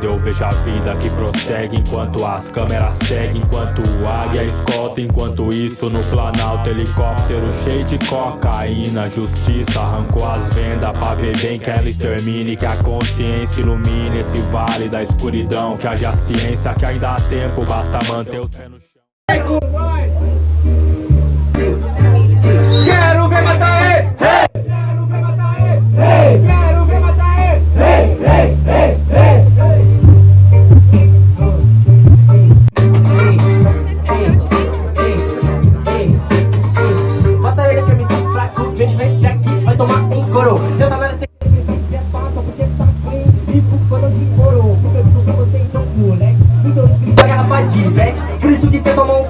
Eu vejo a vida que prossegue enquanto as câmeras seguem Enquanto o águia escolta, enquanto isso no planalto Helicóptero cheio de cocaína Justiça arrancou as vendas pra ver bem que ela extermine Que a consciência ilumine esse vale da escuridão Que haja ciência que ainda há tempo, basta manter os pés no chão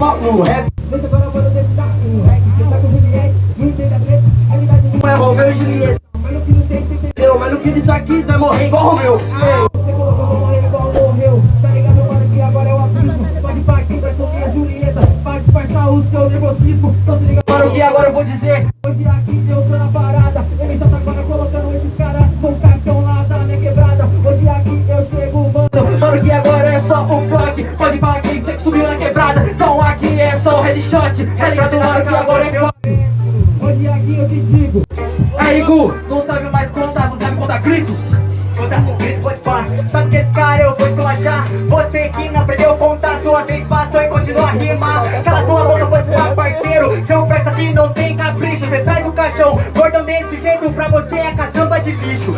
pau no rap. Agora eu vou rap. Tá com Juliette, não entende a treta, realidade não é Romeu e Juliette. Mas no que não tem, entendeu? Mas no fim disso aqui, vai morrer igual Romeu. Você colocou vou morrer igual morreu. Tá ligado, mano, que agora é o abismo. Pode partir pra soltar a Julieta, pra disfarçar o seu nervosismo. Então se liga, mano, que agora eu vou dizer. Hoje aqui headshot, tá ligado, mano, que agora é clock. Hoje aqui eu te digo. Aí, não sabe mais contar, só sabe contar grito. Contar com grito, pode Sabe que esse cara eu vou esculachar Você que não aprendeu a contar Sua vez passou e continua a rimar Cala sua boca, pode falar parceiro Seu verso aqui não tem capricho Cê traz o caixão Gordão desse jeito pra você é caçamba de bicho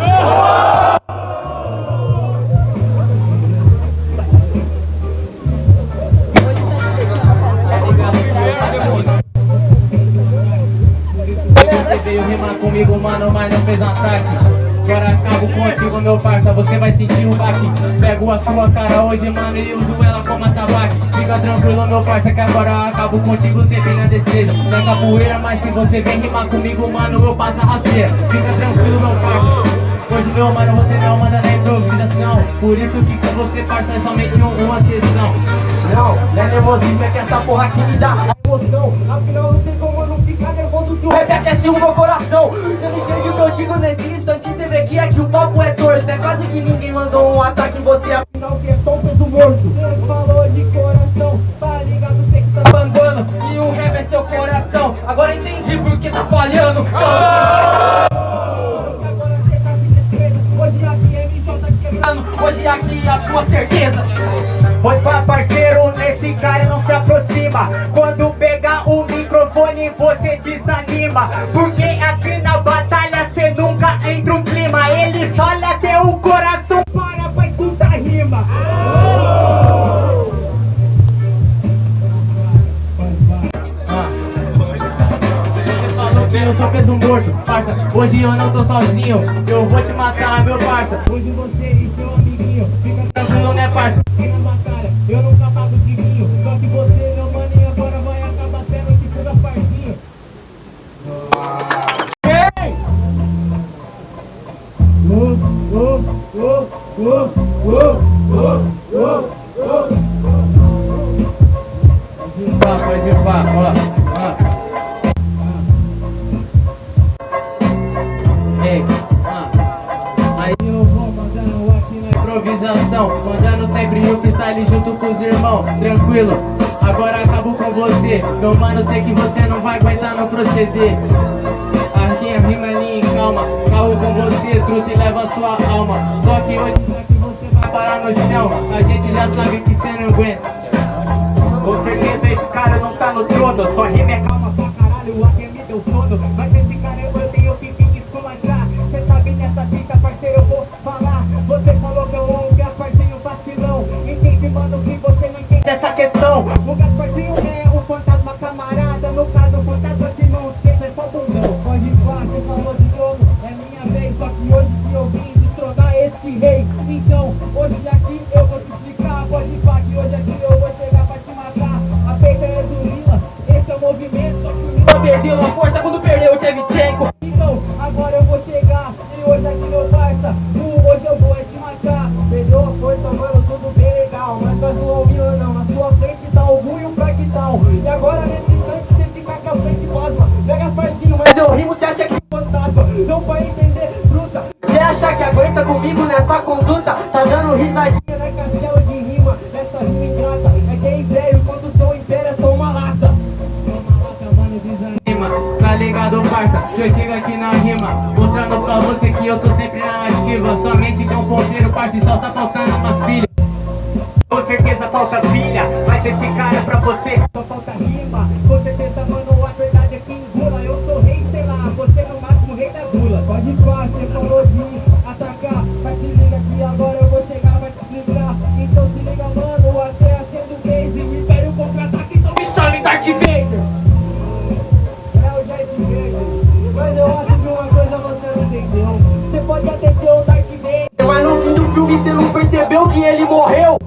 veio rimar comigo, mano, mas não fez ataque. Agora acabo contigo, meu parça, você vai sentir um baque. Pego a sua cara hoje, mano, e uso ela como atabaque. Fica tranquilo, meu parça, que agora acabo contigo, você tem a destreza Não é capoeira, mas se você vem rimar comigo, mano, eu passo a rasteira. Fica tranquilo, meu parça. Hoje, meu mano, você não manda na improvisação. Por isso que com você, parça, é somente um- uma sessão. Não, não é nervosismo, é que essa porra aqui me dá emoção. Afinal, não tem como o rap aquece o meu coração. Você não entende o que eu digo nesse instante Você vê que aqui o papo é torto. É quase que ninguém mandou um ataque em você. Afinal, que é só um peso morto. Você falou de coração, tá ligado? Você que tá bangando Se o rap é seu coração Agora entendi por que tá falhando. Quebrando. Hoje aqui é a sua certeza Pois pra parceiro, nesse cara não se aproxima Quando pegar o microfone você desanima Porque aqui na batalha cê nunca entra um clima Eles olham até o coração para pra escutar rima eu sou peso morto, parça. Hoje eu não tô sozinho, eu vou te matar, meu parça. Hoje você e seu amiguinho, fica tranquilo, né, parça? Pá, ó, ó. Ei. Aí eu vou mandando aqui na improvisação Mandando sempre o freestyle junto com os irmãos Tranquilo, agora acabo com você. Meu mano, sei que você não vai aguentar no proceder. Aqui é rima ali em calma. Carro com você, truta e leva sua alma. Só que hoje aqui você vai parar no chão. A gente já sabe que você não aguenta trono Só rima é calma pra caralho, aqui me deu sono Mas esse cara eu tenho que me esculachar. Cê sabe nessa fita, parceiro, eu vou falar. Você falou que eu amo Gasparzinho vacilão. Entende, mano, que você não entende essa questão. O Gasparzinho é o fantasma camarada. No caso, o fantasma de não sei, é só bundão Pode pá, você falou de novo, é minha vez. Só que hoje que eu vim destronar esse rei Então, não entender fruta Você acha que aguenta comigo nessa conduta? Tá dando risadinha na castelo de rima. Essa rima ingrata. É que é império, quando sou império é só uma lata. Uma lata, mano, desanima. Tá ligado, parça? Eu chego aqui na rima. Mostrando pra você que eu tô sempre na ativa. Somente que é um ponteiro, parça, e só tá faltando umas pilhas. Com certeza falta pilha. Mas esse cara é pra você. Só falta rima. Pode falar, você falou de atacar Mas se liga que agora eu vou chegar, vai te livrar. Então se liga mano, até acendo base O Império contra-ataque, então me chame Darth Vader. É o Darth Vader. Mas eu acho que uma coisa você não entendeu. Você pode até ser o Darth Vader. Mas no fim do filme você não percebeu que ele morreu